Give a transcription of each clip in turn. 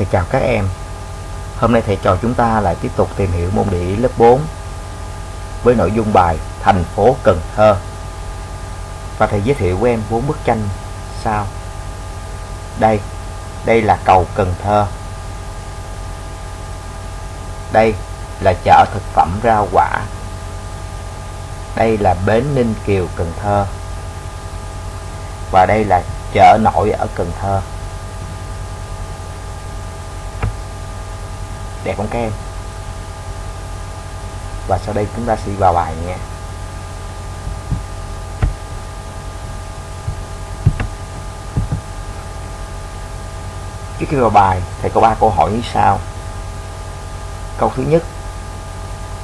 Thầy chào các em. Hôm nay thầy trò chúng ta lại tiếp tục tìm hiểu môn địa lý lớp 4 Với nội dung bài Thành phố Cần Thơ. Và thầy giới thiệu với em bốn bức tranh sau. Đây, đây là cầu Cần Thơ. Đây là chợ thực phẩm rau quả. Đây là bến Ninh Kiều Cần Thơ. Và đây là chợ nổi ở Cần Thơ. Đẹp không các em? Và sau đây chúng ta sẽ vào bài nha. Trước khi vào bài, thầy có ba câu hỏi như sau. Câu thứ nhất,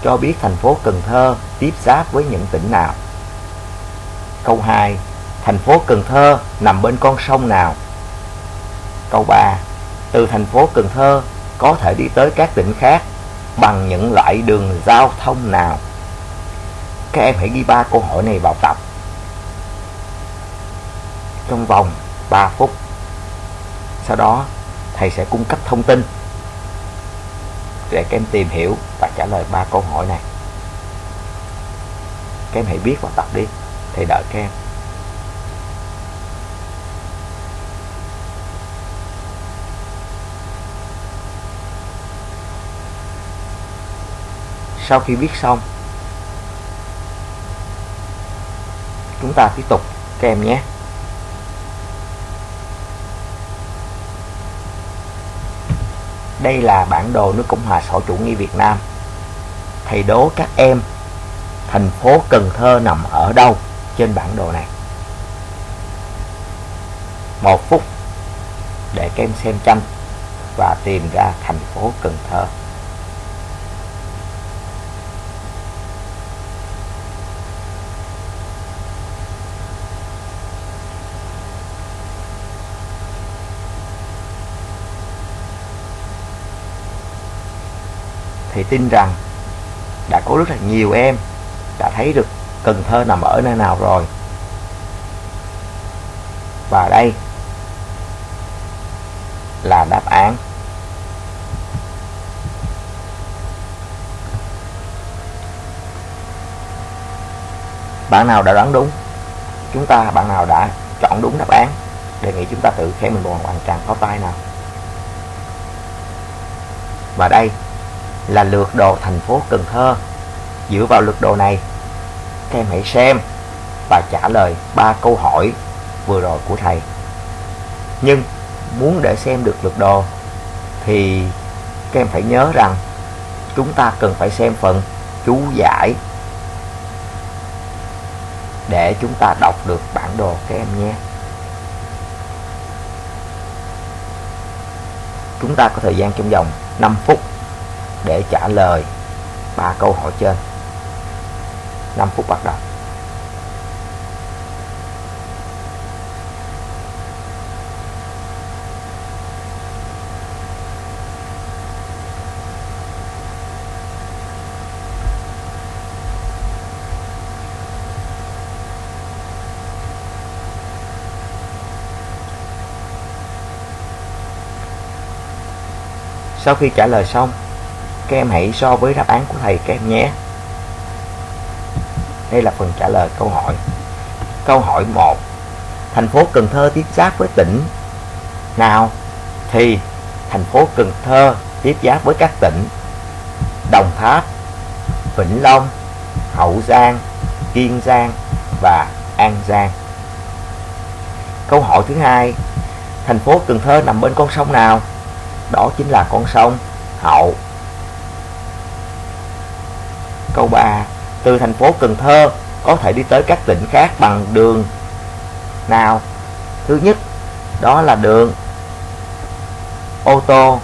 cho biết thành phố Cần Thơ tiếp giáp với những tỉnh nào? Câu 2 thành phố Cần Thơ nằm bên con sông nào? Câu 3 từ thành phố Cần Thơ có thể đi tới các tỉnh khác bằng những loại đường giao thông nào? Các em hãy ghi ba câu hỏi này vào tập trong vòng 3 phút. Sau đó, thầy sẽ cung cấp thông tin để các em tìm hiểu và trả lời ba câu hỏi này. Các em hãy viết vào tập đi, thầy đợi các em. Sau khi viết xong, chúng ta tiếp tục các em nhé. Đây là bản đồ nước Cộng hòa xã chủ nghĩa Việt Nam. Thầy đố các em, thành phố Cần Thơ nằm ở đâu trên bản đồ này? Một phút để các em xem tranh và tìm ra thành phố Cần Thơ. Thì tin rằng đã có rất là nhiều em đã thấy được Cần Thơ nằm ở nơi nào rồi. Và đây là đáp án. Bạn nào đã đoán đúng, chúng ta, bạn nào đã chọn đúng đáp án, đề nghị chúng ta tự khen mình một hoàn tràng có tay nào. Và đây là lượt đồ thành phố Cần Thơ. Dựa vào lượt đồ này, các em hãy xem và trả lời ba câu hỏi vừa rồi của thầy. Nhưng muốn để xem được lượt đồ thì các em phải nhớ rằng chúng ta cần phải xem phần chú giải để chúng ta đọc được bản đồ các em nhé. Chúng ta có thời gian trong vòng 5 phút để trả lời ba câu hỏi trên. 5 phút bắt đầu. Sau khi trả lời xong các em hãy so với đáp án của thầy các em nhé. Đây là phần trả lời câu hỏi. Câu hỏi 1 thành phố Cần Thơ tiếp giáp với tỉnh nào? Thì, thành phố Cần Thơ tiếp giáp với các tỉnh Đồng Tháp, Vĩnh Long, Hậu Giang, Kiên Giang và An Giang. Câu hỏi thứ hai. Thành phố Cần Thơ nằm bên con sông nào? Đó chính là con sông Hậu. Câu 3 Từ thành phố Cần Thơ có thể đi tới các tỉnh khác bằng đường nào? Thứ nhất, đó là đường ô tô.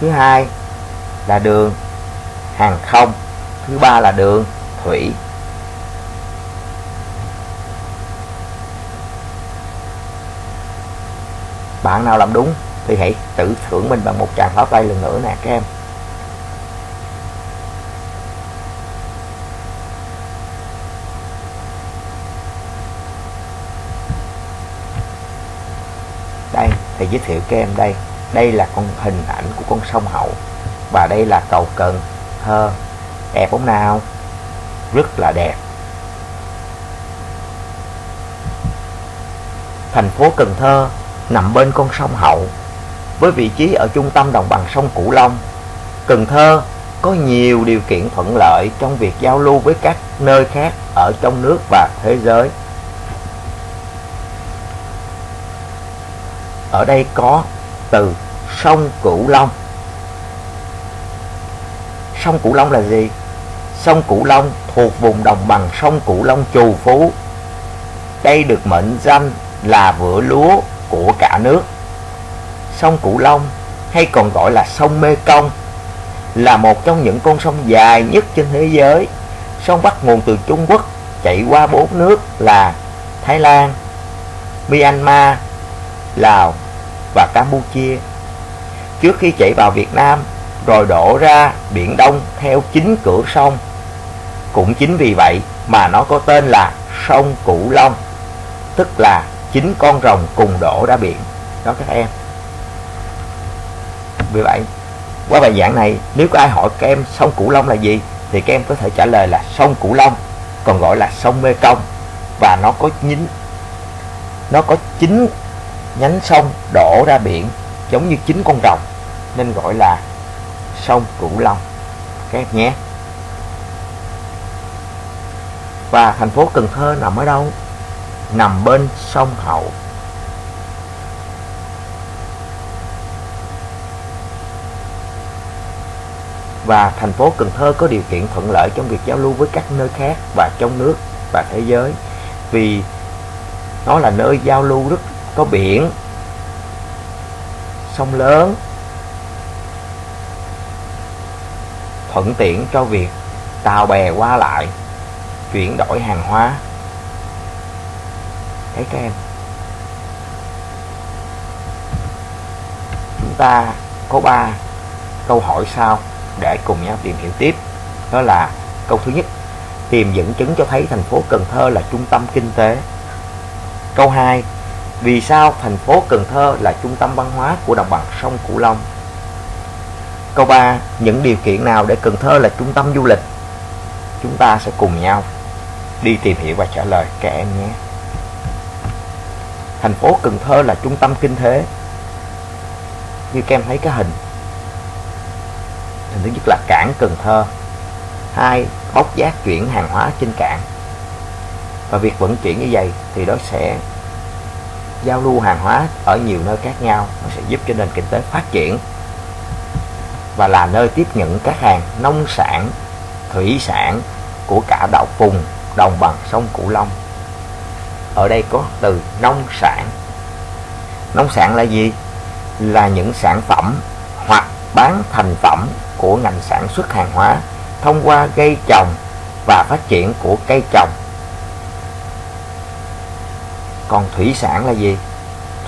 Thứ hai là đường hàng không. Thứ ba là đường thủy. Bạn nào làm đúng thì hãy tự thưởng mình bằng một tràng pháo tay lần nữa nè, các em. Thì thầy giới thiệu các em đây. Đây là con hình ảnh của con sông Hậu. Và đây là cầu Cần Thơ. Đẹp không nào? Rất là đẹp. Thành phố Cần Thơ nằm bên con sông Hậu, với vị trí ở trung tâm đồng bằng sông Cửu Long. Cần Thơ có nhiều điều kiện thuận lợi trong việc giao lưu với các nơi khác ở trong nước và thế giới. Ở đây có từ sông Cửu Long. Sông Cửu Long là gì? Sông Cửu Long thuộc vùng đồng bằng sông Cửu Long trù phú. Đây được mệnh danh là vựa lúa của cả nước. Sông Cửu Long hay còn gọi là sông Mê Công là một trong những con sông dài nhất trên thế giới. Sông bắt nguồn từ Trung Quốc chạy qua bốn nước là Thái Lan, Myanmar, Lào và Campuchia trước khi chảy vào Việt Nam rồi đổ ra Biển Đông theo chính cửa sông. Cũng chính vì vậy mà nó có tên là sông Cửu Long, tức là chính con rồng cùng đổ ra biển. Đó các em. Vì vậy, qua bài giảng này, nếu có ai hỏi các em sông Cửu Long là gì, thì các em có thể trả lời là sông Cửu Long, còn gọi là sông Mê Công và nó có chính nó có chính nhánh sông đổ ra biển, giống như chính con rồng, nên gọi là sông Cửu Long. Các em nhé. Và thành phố Cần Thơ nằm ở đâu? Nằm bên sông Hậu. Và thành phố Cần Thơ có điều kiện thuận lợi trong việc giao lưu với các nơi khác và trong nước và thế giới, vì nó là nơi giao lưu rất có biển, sông lớn, thuận tiện cho việc tàu bè qua lại, chuyển đổi hàng hóa. Thấy các em? Chúng ta có ba câu hỏi sau để cùng nhau tìm hiểu tiếp. Đó là câu thứ nhất, tìm dẫn chứng cho thấy thành phố Cần Thơ là trung tâm kinh tế. Câu 2 vì sao thành phố Cần Thơ là trung tâm văn hóa của đồng bằng sông Cửu Long Câu 3. Những điều kiện nào để Cần Thơ là trung tâm du lịch? Chúng ta sẽ cùng nhau đi tìm hiểu và trả lời các em nhé. Thành phố Cần Thơ là trung tâm kinh tế. Như các em thấy cái hình. Hình thứ nhất là cảng Cần Thơ. Hai, bốc giác chuyển hàng hóa trên cảng. Và việc vận chuyển như vậy thì đó sẽ giao lưu hàng hóa ở nhiều nơi khác nhau nó sẽ giúp cho nền kinh tế phát triển và là nơi tiếp nhận các hàng nông sản, thủy sản của cả đảo vùng đồng bằng sông Cửu Long. Ở đây có từ nông sản. Nông sản là gì? Là những sản phẩm hoặc bán thành phẩm của ngành sản xuất hàng hóa thông qua gây trồng và phát triển của cây trồng. Còn thủy sản là gì?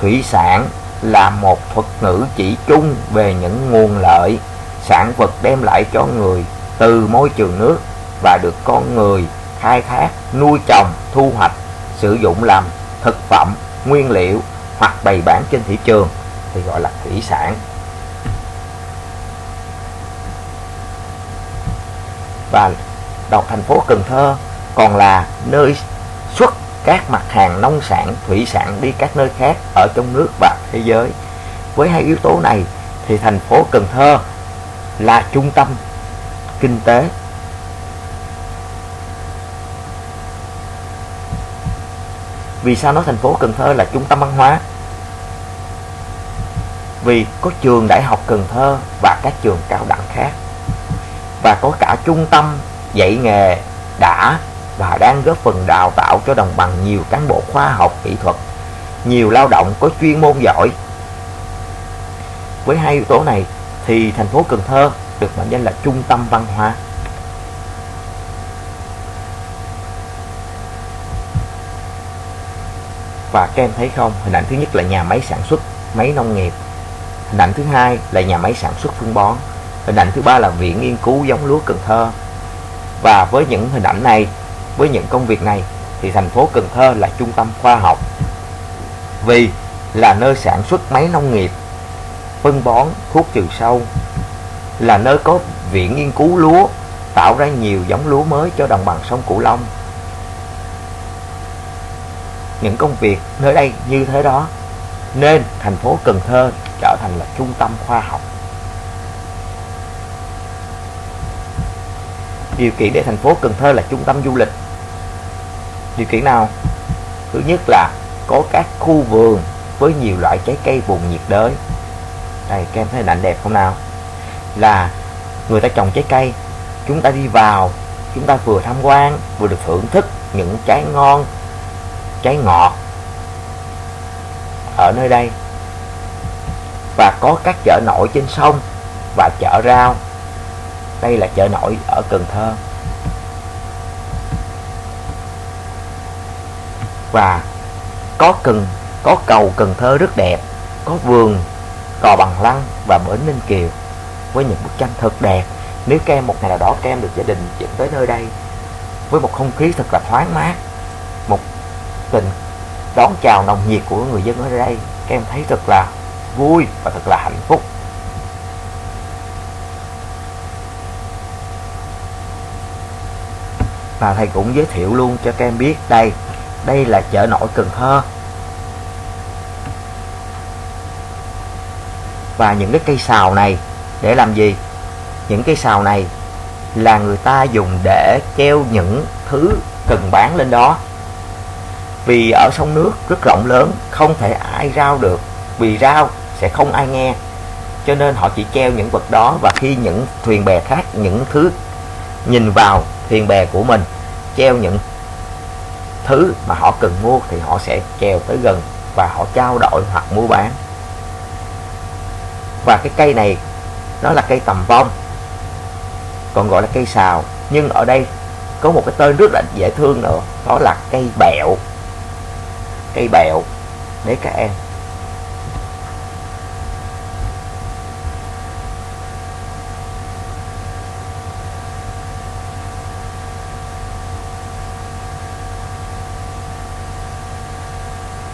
Thủy sản là một thuật ngữ chỉ chung về những nguồn lợi sản vật đem lại cho người từ môi trường nước và được con người khai thác, nuôi trồng, thu hoạch, sử dụng làm thực phẩm, nguyên liệu hoặc bày bán trên thị trường thì gọi là thủy sản. Và đọc thành phố Cần Thơ còn là nơi các mặt hàng nông sản, thủy sản đi các nơi khác ở trong nước và thế giới. Với hai yếu tố này thì thành phố Cần Thơ là trung tâm kinh tế. Vì sao nói thành phố Cần Thơ là trung tâm văn hóa? Vì có trường đại học Cần Thơ và các trường cao đẳng khác. Và có cả trung tâm dạy nghề đã và đang góp phần đào tạo cho đồng bằng nhiều cán bộ khoa học kỹ thuật nhiều lao động có chuyên môn giỏi với hai yếu tố này thì thành phố Cần Thơ được mệnh danh là trung tâm văn hóa. Và các em thấy không, hình ảnh thứ nhất là nhà máy sản xuất máy nông nghiệp. Hình ảnh thứ hai là nhà máy sản xuất phân bón. Hình ảnh thứ ba là viện nghiên cứu giống lúa Cần Thơ. Và với những hình ảnh này, với những công việc này thì thành phố Cần Thơ là trung tâm khoa học. Vì là nơi sản xuất máy nông nghiệp, phân bón, thuốc trừ sâu, là nơi có viện nghiên cứu lúa, tạo ra nhiều giống lúa mới cho đồng bằng sông Cửu Long. Những công việc nơi đây như thế đó, nên thành phố Cần Thơ trở thành là trung tâm khoa học. Điều kiện để thành phố Cần Thơ là trung tâm du lịch. Điều kiện nào? Thứ nhất là có các khu vườn với nhiều loại trái cây vùng nhiệt đới. Đây, các em thấy hình ảnh đẹp không nào? Là người ta trồng trái cây, chúng ta đi vào, chúng ta vừa tham quan, vừa được thưởng thức những trái ngon, trái ngọt ở nơi đây. Và có các chợ nổi trên sông và chợ rau. Đây là chợ nổi ở Cần Thơ. Và có cần có cầu Cần Thơ rất đẹp, có vườn cò bằng lăng và bến Ninh Kiều với những bức tranh thật đẹp. Nếu các em một ngày nào đó các em được gia đình dẫn tới nơi đây với một không khí thật là thoáng mát, một tình đón chào nồng nhiệt của người dân ở đây, các em thấy thật là vui và thật là hạnh phúc. Và thầy cũng giới thiệu luôn cho các em biết đây, đây là chợ nổi Cần Thơ. Và những cái cây xào này, để làm gì? Những cây xào này là người ta dùng để treo những thứ cần bán lên đó. Vì ở sông nước rất rộng lớn, không thể ai rao được. Vì rao sẽ không ai nghe. Cho nên họ chỉ treo những vật đó, và khi những thuyền bè khác, những thứ nhìn vào thuyền bè của mình, treo những thứ mà họ cần mua thì họ sẽ treo tới gần và họ trao đổi hoặc mua bán. Và cái cây này, nó là cây tầm vong, còn gọi là cây xào. Nhưng ở đây có một cái tên rất là dễ thương nữa, đó là cây bẹo. Cây bẹo, để các em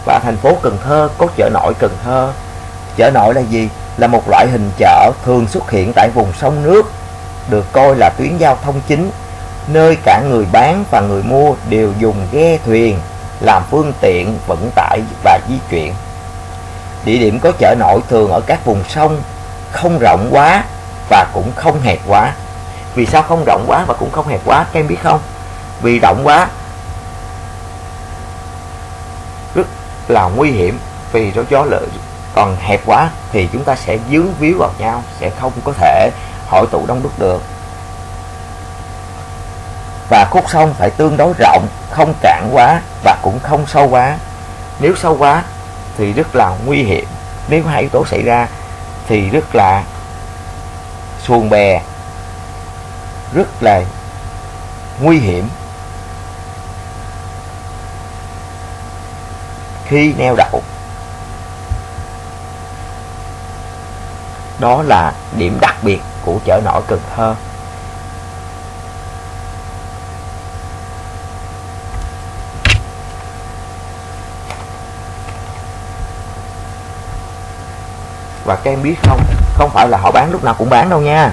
và thành phố Cần Thơ có chợ nổi Cần Thơ chợ nổi là gì là một loại hình chợ thường xuất hiện tại vùng sông nước, được coi là tuyến giao thông chính, nơi cả người bán và người mua đều dùng ghe thuyền làm phương tiện vận tải và di chuyển. Địa điểm có chợ nổi thường ở các vùng sông, không rộng quá và cũng không hẹp quá. Vì sao không rộng quá và cũng không hẹp quá, các em biết không? Vì rộng quá rất là nguy hiểm vì nó gió lợi còn hẹp quá thì chúng ta sẽ dướng víu vào nhau, sẽ không có thể hội tụ đông đúc được. Và khúc sông phải tương đối rộng, không cạn quá và cũng không sâu quá. Nếu sâu quá thì rất là nguy hiểm. Nếu hai yếu tố xảy ra thì rất là xuồng bè, rất là nguy hiểm. Khi neo đậu. Đó là điểm đặc biệt của chợ nổi Cần Thơ. Và các em biết không không phải là họ bán lúc nào cũng bán đâu nha.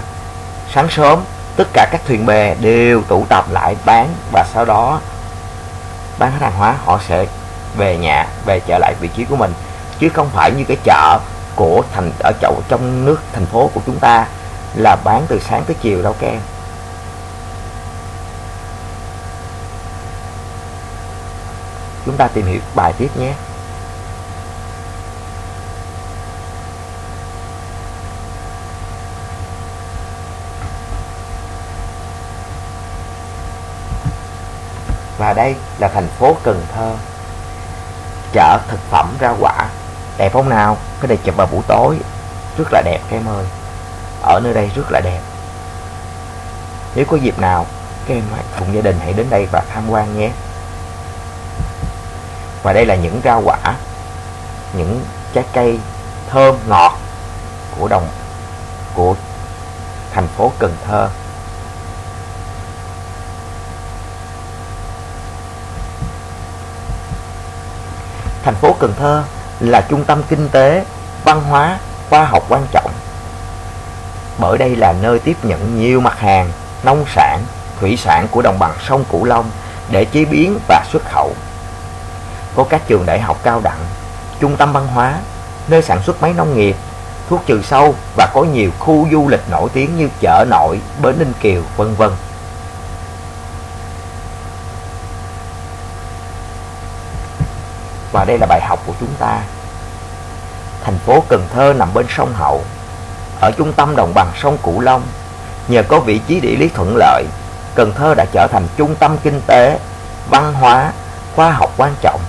Sáng sớm, tất cả các thuyền bè đều tụ tập lại bán và sau đó bán hết hàng hóa, họ sẽ về nhà, về trở lại vị trí của mình, chứ không phải như cái chợ của thành, ở chậu trong nước thành phố của chúng ta là bán từ sáng tới chiều đâu các em. Chúng ta tìm hiểu bài tiếp nhé. Và đây là thành phố Cần Thơ chợ thực phẩm rau quả. Đẹp không nào? Cái này chụp vào buổi tối. Rất là đẹp, các em ơi. Ở nơi đây rất là đẹp. Nếu có dịp nào, các em cùng gia đình hãy đến đây và tham quan nhé. Và đây là những rau quả, những trái cây thơm ngọt của đồng, của thành phố Cần Thơ. Thành phố Cần Thơ là trung tâm kinh tế, văn hóa, khoa học quan trọng. Bởi đây là nơi tiếp nhận nhiều mặt hàng, nông sản, thủy sản của đồng bằng sông Cửu Long để chế biến và xuất khẩu. Có các trường đại học cao đẳng, trung tâm văn hóa, nơi sản xuất máy nông nghiệp, thuốc trừ sâu và có nhiều khu du lịch nổi tiếng như chợ nội, bến Ninh Kiều, vân vân. Và đây là bài học của chúng ta. Thành phố Cần Thơ nằm bên sông Hậu, ở trung tâm đồng bằng sông Cửu Long. Nhờ có vị trí địa lý thuận lợi, Cần Thơ đã trở thành trung tâm kinh tế, văn hóa, khoa học quan trọng.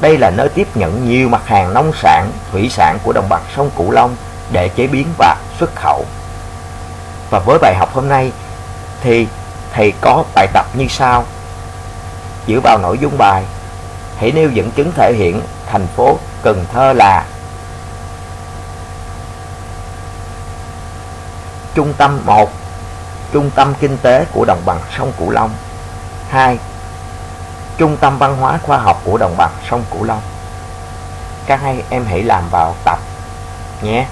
Đây là nơi tiếp nhận nhiều mặt hàng nông sản, thủy sản của đồng bằng sông Cửu Long để chế biến và xuất khẩu. Và với bài học hôm nay thì thầy có bài tập như sau. Dựa vào nội dung bài, hãy nêu dẫn chứng thể hiện thành phố Cần Thơ là Trung tâm 1 Trung tâm kinh tế của đồng bằng sông Cửu Long. 2. Trung tâm văn hóa khoa học của đồng bằng sông Cửu Long. Các hai em hãy làm vào tập nhé.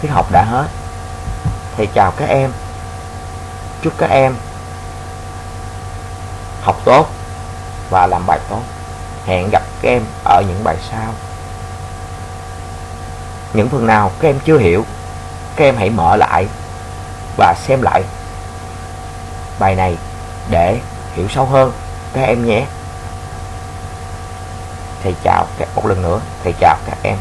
Tiết học đã hết. Thầy chào các em. Chúc các em học tốt và làm bài tốt. Hẹn gặp các em ở những bài sau. Những phần nào các em chưa hiểu, các em hãy mở lại và xem lại bài này để hiểu sâu hơn các em nhé. Thầy chào các một lần nữa, thầy chào các em.